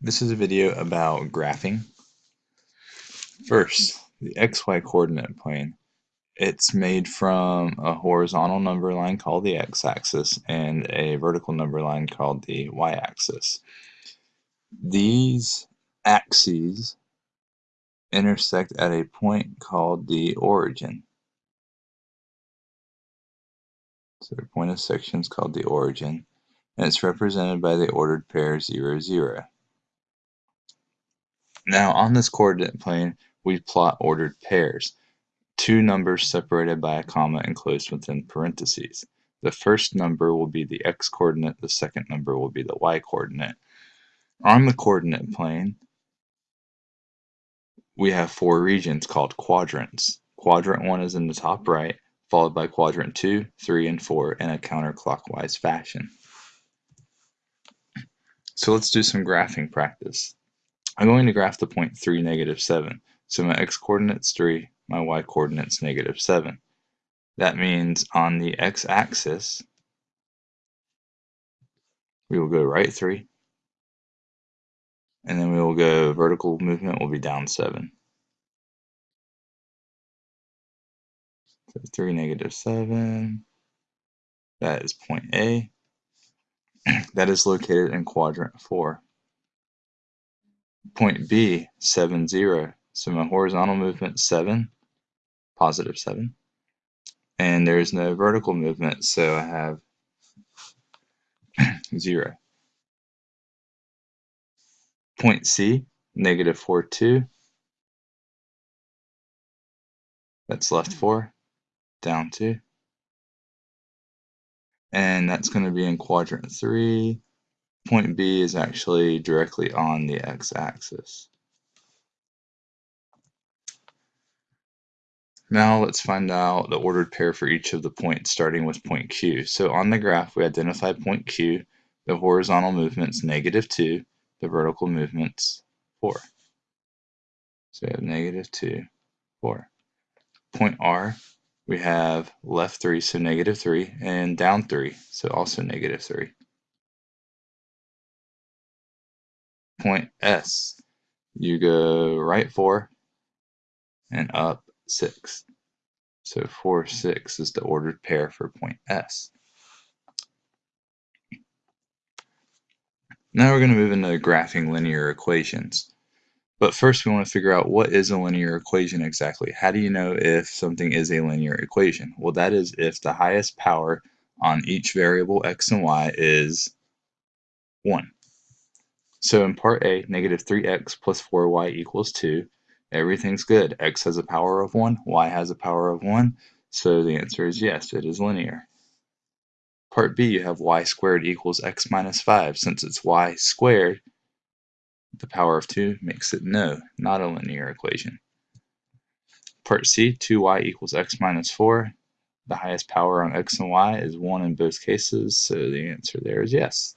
This is a video about graphing. First, the xy coordinate plane. It's made from a horizontal number line called the x-axis and a vertical number line called the y-axis. These axes intersect at a point called the origin. So the point of section is called the origin, and it's represented by the ordered pair 0, 0. Now on this coordinate plane, we plot ordered pairs, two numbers separated by a comma enclosed within parentheses. The first number will be the x-coordinate, the second number will be the y-coordinate. On the coordinate plane, we have four regions called quadrants. Quadrant 1 is in the top right, followed by quadrant 2, 3, and 4 in a counterclockwise fashion. So let's do some graphing practice. I'm going to graph the point 3, negative 7. So my x-coordinate's 3, my y-coordinate's negative 7. That means on the x-axis, we will go right 3, and then we will go vertical movement will be down 7. So 3, negative 7, that is point A. that is located in quadrant 4 point B, 7, 0. So my horizontal movement 7, positive 7. And there's no vertical movement, so I have 0. Point C, negative 4, 2. That's left 4, down 2. And that's going to be in quadrant 3, point B is actually directly on the x-axis. Now let's find out the ordered pair for each of the points, starting with point Q. So on the graph, we identify point Q. The horizontal movement's negative 2, the vertical movement's 4. So we have negative 2, 4. Point R, we have left 3, so negative 3, and down 3, so also negative 3. Point S, you go right 4 and up 6. So 4, 6 is the ordered pair for point S. Now we're going to move into graphing linear equations. But first we want to figure out what is a linear equation exactly. How do you know if something is a linear equation? Well that is if the highest power on each variable x and y is 1. So in part A, negative 3x plus 4y equals 2. Everything's good. x has a power of 1, y has a power of 1. So the answer is yes, it is linear. Part B, you have y squared equals x minus 5. Since it's y squared, the power of 2 makes it no, not a linear equation. Part C, 2y equals x minus 4. The highest power on x and y is 1 in both cases, so the answer there is yes.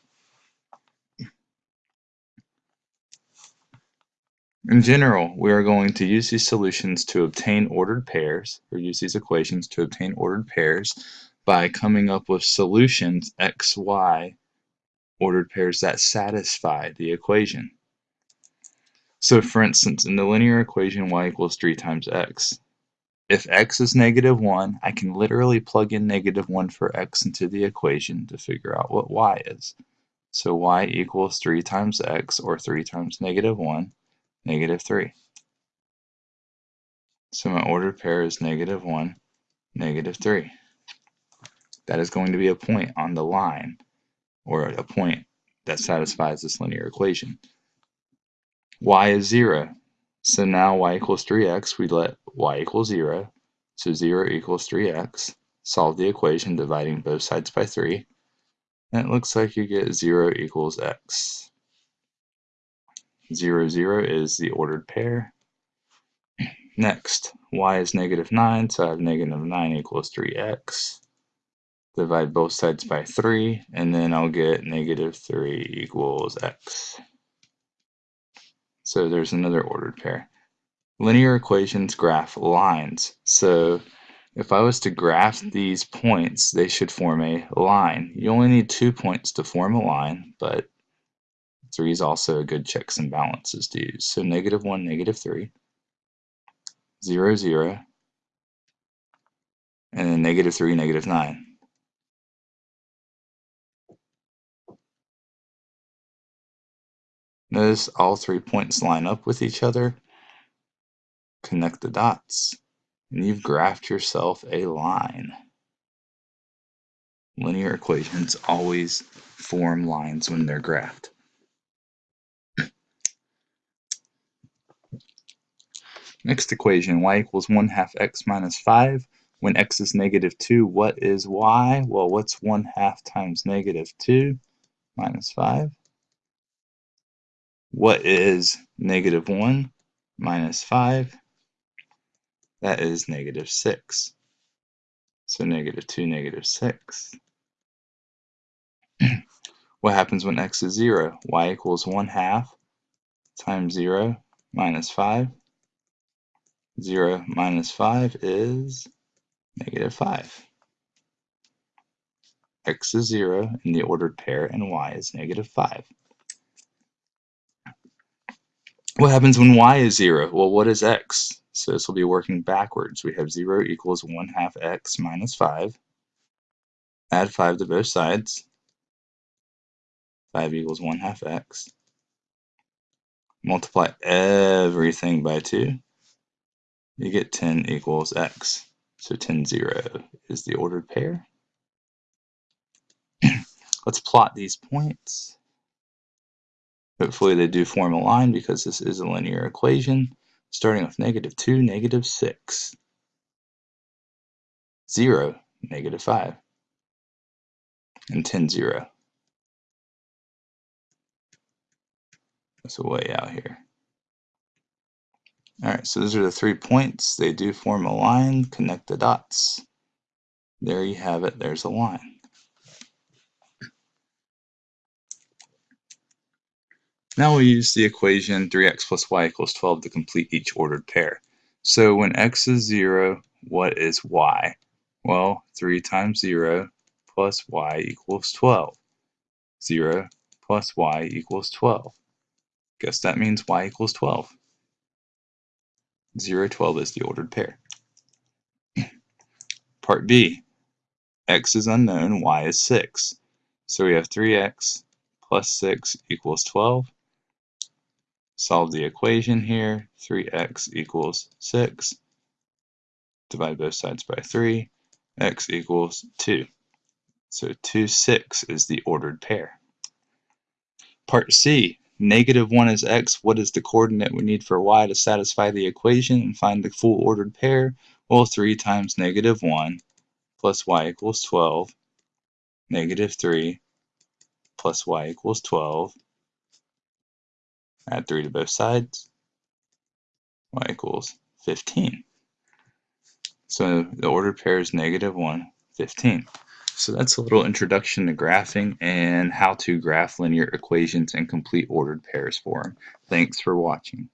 In general, we are going to use these solutions to obtain ordered pairs, or use these equations to obtain ordered pairs by coming up with solutions x, y, ordered pairs that satisfy the equation. So for instance, in the linear equation y equals 3 times x, if x is negative 1, I can literally plug in negative 1 for x into the equation to figure out what y is. So y equals 3 times x, or 3 times negative 1, negative 3. So my ordered pair is negative 1, negative 3. That is going to be a point on the line, or a point that satisfies this linear equation. y is 0. So now y equals 3x, we let y equal 0. So 0 equals 3x. Solve the equation dividing both sides by 3. And it looks like you get 0 equals x. 0, 0 is the ordered pair. Next, y is negative 9, so I have negative 9 equals 3x. Divide both sides by 3, and then I'll get negative 3 equals x. So there's another ordered pair. Linear equations graph lines. So if I was to graph these points, they should form a line. You only need two points to form a line, but 3 is also a good checks and balances to use. So negative 1, negative 3, 0, 0, and then negative 3, negative 9. Notice all three points line up with each other. Connect the dots, and you've graphed yourself a line. Linear equations always form lines when they're graphed. Next equation, y equals 1 half x minus 5. When x is negative 2, what is y? Well, what's 1 half times negative 2 minus 5? What is negative 1 minus 5? That is negative 6. So negative 2, negative 6. what happens when x is 0? y equals 1 half times 0 minus 5. 0 minus 5 is negative 5. x is 0 in the ordered pair and y is negative 5. What happens when y is 0? Well, what is x? So this will be working backwards. We have 0 equals 1 half x minus 5. Add 5 to both sides. 5 equals 1 half x. Multiply everything by 2. You get 10 equals x. So 10, 0 is the ordered pair. Let's plot these points. Hopefully they do form a line because this is a linear equation starting with negative 2, negative 6, 0, negative 5, and 10, 0. That's way out here. Alright, so those are the three points. They do form a line. Connect the dots. There you have it. There's a line. Now we use the equation 3x plus y equals 12 to complete each ordered pair. So when x is 0, what is y? Well, 3 times 0 plus y equals 12. 0 plus y equals 12. Guess that means y equals 12. 0, 12 is the ordered pair. Part B, x is unknown, y is 6. So we have 3x plus 6 equals 12. Solve the equation here. 3x equals 6. Divide both sides by 3. x equals 2. So 2, 6 is the ordered pair. Part C. Negative 1 is x. What is the coordinate we need for y to satisfy the equation and find the full ordered pair? Well, 3 times negative 1 plus y equals 12. Negative 3 plus y equals 12 Add 3 to both sides. y equals 15. So the ordered pair is negative 1, 15. So that's a little introduction to graphing and how to graph linear equations and complete ordered pairs for them. Thanks for watching.